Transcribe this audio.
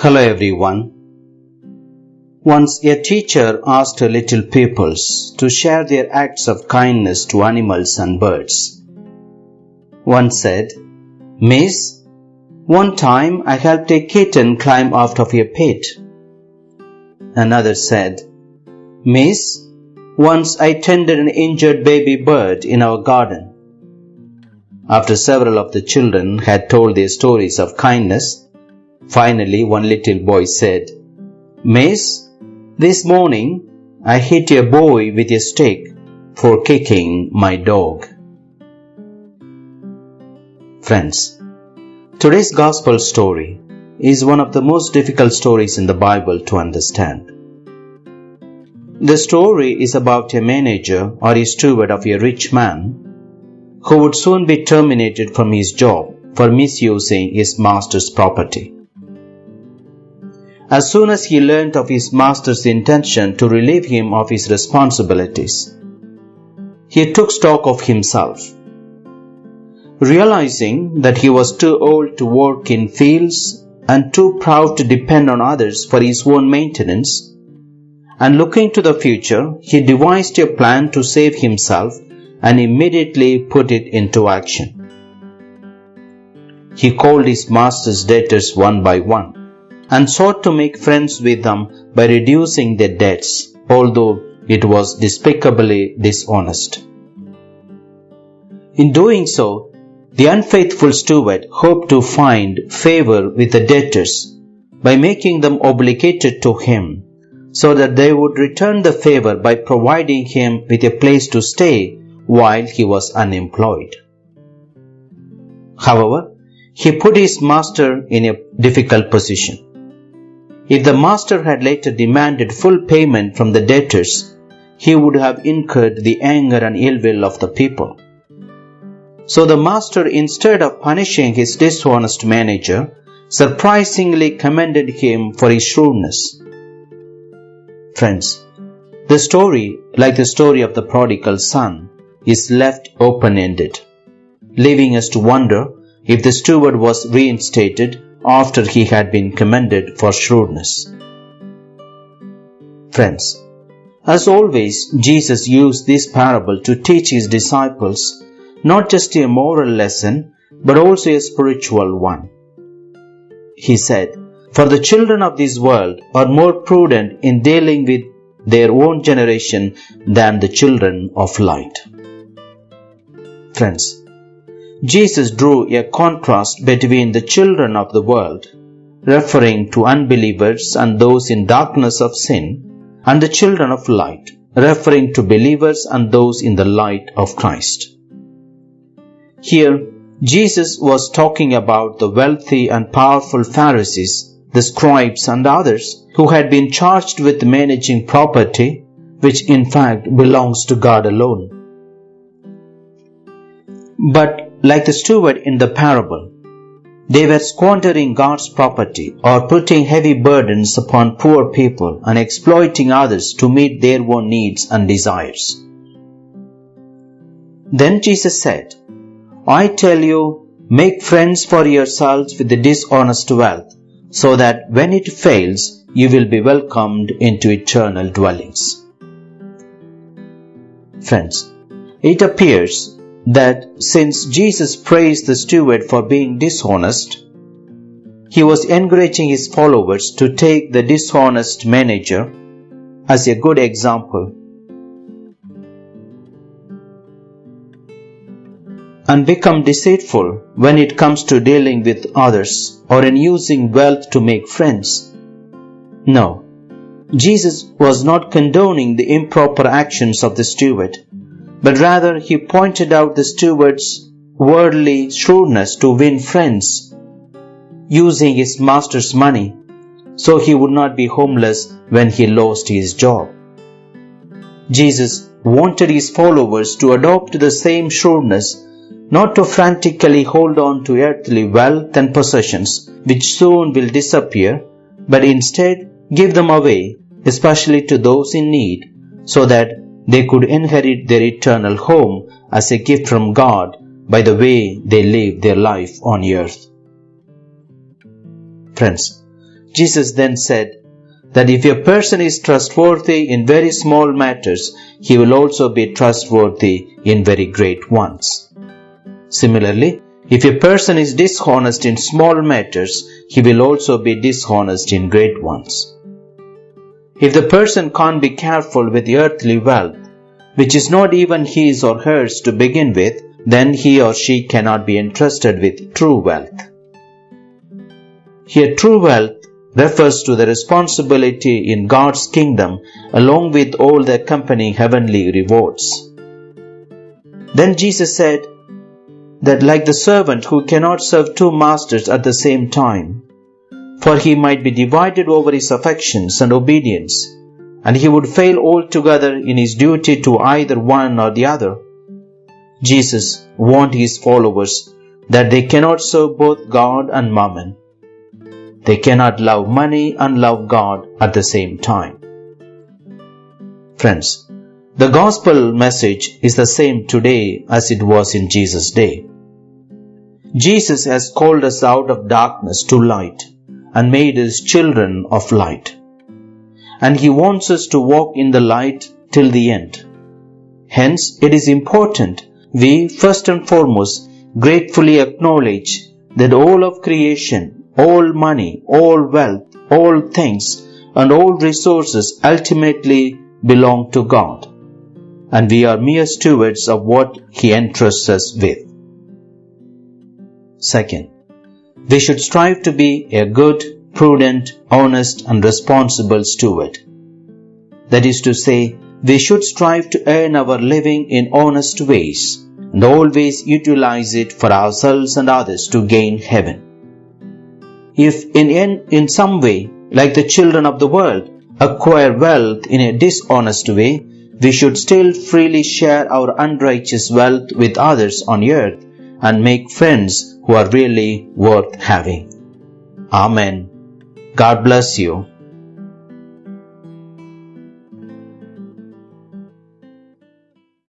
Hello everyone. Once a teacher asked her little pupils to share their acts of kindness to animals and birds. One said, Miss, one time I helped a kitten climb out of a pit. Another said, Miss, once I tended an injured baby bird in our garden. After several of the children had told their stories of kindness, finally one little boy said, Miss, this morning I hit a boy with a stick for kicking my dog. Friends, today's gospel story is one of the most difficult stories in the Bible to understand. The story is about a manager or a steward of a rich man who would soon be terminated from his job for misusing his master's property. As soon as he learnt of his master's intention to relieve him of his responsibilities, he took stock of himself. Realizing that he was too old to work in fields and too proud to depend on others for his own maintenance, and looking to the future, he devised a plan to save himself and immediately put it into action. He called his master's debtors one by one and sought to make friends with them by reducing their debts, although it was despicably dishonest. In doing so, the unfaithful steward hoped to find favor with the debtors by making them obligated to him so that they would return the favor by providing him with a place to stay while he was unemployed. However, he put his master in a difficult position. If the master had later demanded full payment from the debtors, he would have incurred the anger and ill will of the people. So the master, instead of punishing his dishonest manager, surprisingly commended him for his shrewdness. Friends, the story, like the story of the prodigal son, is left open ended, leaving us to wonder if the steward was reinstated after he had been commended for shrewdness. Friends, as always, Jesus used this parable to teach his disciples not just a moral lesson, but also a spiritual one. He said, For the children of this world are more prudent in dealing with their own generation than the children of light. Friends, Jesus drew a contrast between the children of the world, referring to unbelievers and those in darkness of sin, and the children of light, referring to believers and those in the light of Christ. Here, Jesus was talking about the wealthy and powerful Pharisees, the scribes and others who had been charged with managing property, which in fact belongs to God alone. But like the steward in the parable, they were squandering God's property or putting heavy burdens upon poor people and exploiting others to meet their own needs and desires. Then Jesus said, I tell you, make friends for yourselves with the dishonest wealth, so that when it fails, you will be welcomed into eternal dwellings. Friends, it appears that since Jesus praised the steward for being dishonest, he was encouraging his followers to take the dishonest manager as a good example. And become deceitful when it comes to dealing with others or in using wealth to make friends. No, Jesus was not condoning the improper actions of the steward but rather he pointed out the steward's worldly shrewdness to win friends, using his master's money so he would not be homeless when he lost his job. Jesus wanted his followers to adopt the same shrewdness, not to frantically hold on to earthly wealth and possessions which soon will disappear, but instead give them away, especially to those in need, so that they could inherit their eternal home as a gift from God by the way they live their life on earth. Friends, Jesus then said that if a person is trustworthy in very small matters, he will also be trustworthy in very great ones. Similarly, if a person is dishonest in small matters, he will also be dishonest in great ones. If the person can't be careful with earthly wealth, which is not even his or hers to begin with, then he or she cannot be entrusted with true wealth. Here, true wealth refers to the responsibility in God's kingdom along with all the accompanying heavenly rewards. Then Jesus said that, like the servant who cannot serve two masters at the same time, for he might be divided over his affections and obedience, and he would fail altogether in his duty to either one or the other. Jesus warned his followers that they cannot serve both God and mammon. They cannot love money and love God at the same time. Friends, the gospel message is the same today as it was in Jesus' day. Jesus has called us out of darkness to light and made us children of light. And He wants us to walk in the light till the end. Hence, it is important we first and foremost gratefully acknowledge that all of creation, all money, all wealth, all things, and all resources ultimately belong to God. And we are mere stewards of what He entrusts us with. Second, we should strive to be a good, prudent, honest, and responsible steward. That is to say, we should strive to earn our living in honest ways and always utilize it for ourselves and others to gain heaven. If in, in, in some way, like the children of the world, acquire wealth in a dishonest way, we should still freely share our unrighteous wealth with others on earth and make friends who are really worth having. Amen. God bless you.